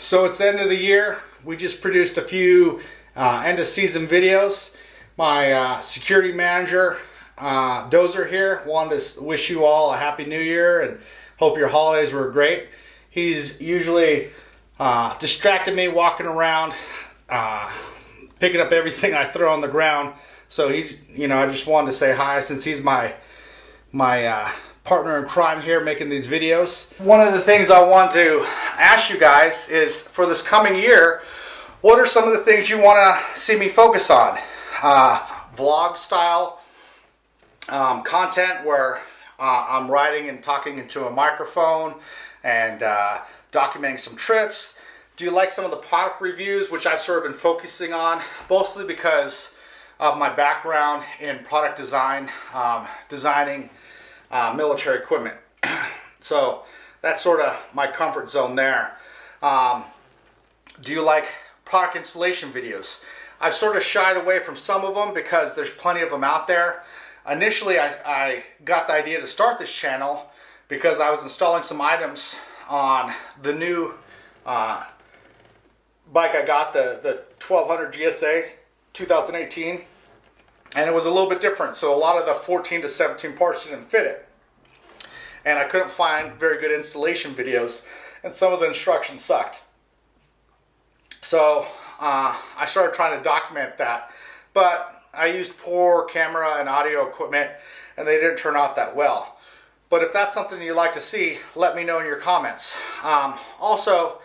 So it's the end of the year. We just produced a few uh, end of season videos. My uh, security manager, uh, Dozer here, wanted to wish you all a happy new year and hope your holidays were great. He's usually uh, distracted me walking around, uh, picking up everything I throw on the ground. So he, you know, I just wanted to say hi since he's my my uh, partner in crime here making these videos. One of the things I want to ask you guys is for this coming year, what are some of the things you want to see me focus on? Uh, vlog style um, content where uh, I'm writing and talking into a microphone and uh, documenting some trips. Do you like some of the product reviews, which I've sort of been focusing on, mostly because of my background in product design, um, designing uh, military equipment. so that's sort of my comfort zone there. Um, do you like product installation videos? I've sort of shied away from some of them because there's plenty of them out there. Initially, I, I got the idea to start this channel because I was installing some items on the new uh, bike I got, the, the 1200 GSA 2018 and it was a little bit different. So a lot of the 14 to 17 parts didn't fit it. And I couldn't find very good installation videos and some of the instructions sucked. So uh, I started trying to document that, but I used poor camera and audio equipment and they didn't turn out that well. But if that's something you'd like to see, let me know in your comments. Um, also,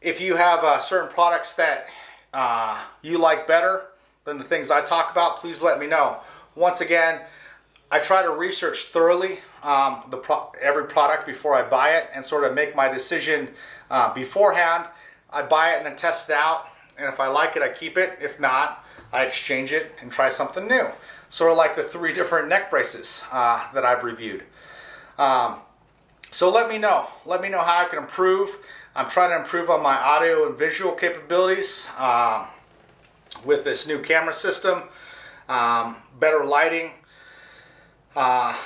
if you have uh, certain products that uh, you like better, than the things I talk about, please let me know. Once again, I try to research thoroughly um, the pro every product before I buy it and sort of make my decision uh, beforehand. I buy it and then test it out, and if I like it, I keep it. If not, I exchange it and try something new. Sort of like the three different neck braces uh, that I've reviewed. Um, so let me know. Let me know how I can improve. I'm trying to improve on my audio and visual capabilities. Um, with this new camera system, um, better lighting, uh,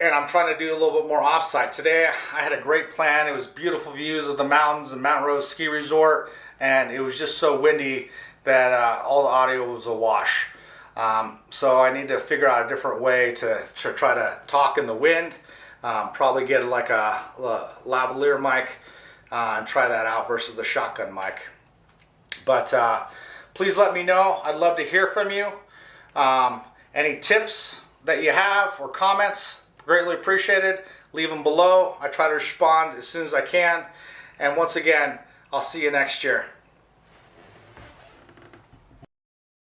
and I'm trying to do a little bit more offsite. Today I had a great plan. It was beautiful views of the mountains and Mount Rose Ski Resort, and it was just so windy that uh, all the audio was a wash. Um, so I need to figure out a different way to, to try to talk in the wind. Um, probably get like a, a lavalier mic uh, and try that out versus the shotgun mic. But uh, please let me know. I'd love to hear from you. Um, any tips that you have or comments, greatly appreciated. Leave them below. I try to respond as soon as I can. And once again, I'll see you next year.